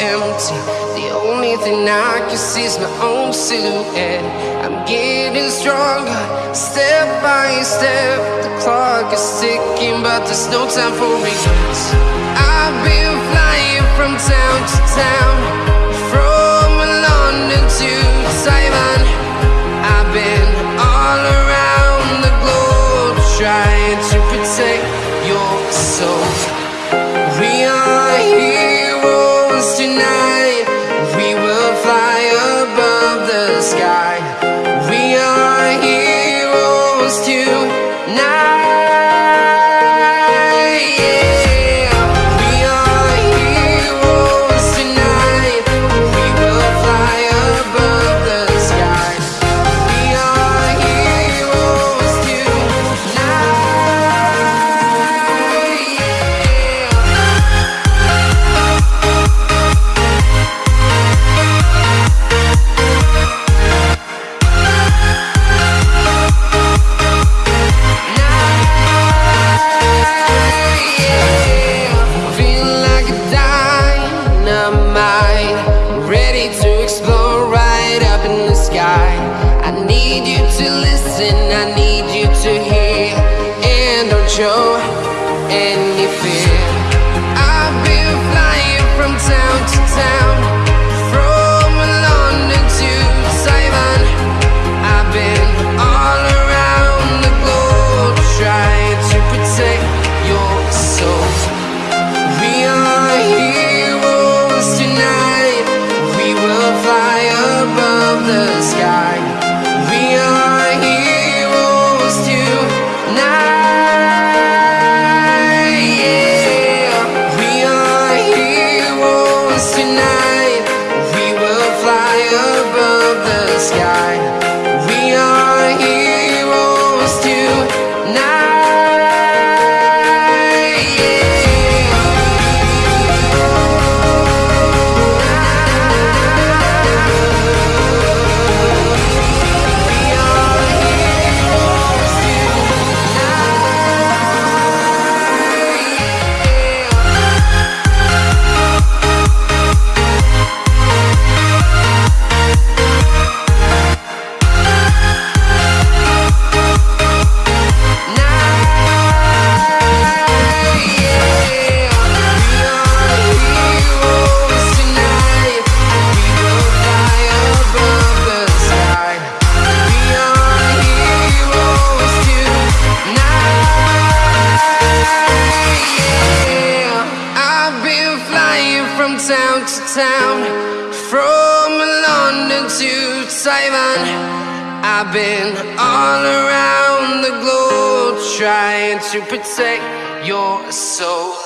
empty. The only thing I can see is my own silhouette. I'm getting stronger, step by step. The clock is ticking, but there's no time for regrets. I've been Now to listen. I need. town. From London to Taiwan I've been all around the globe Trying to protect your soul.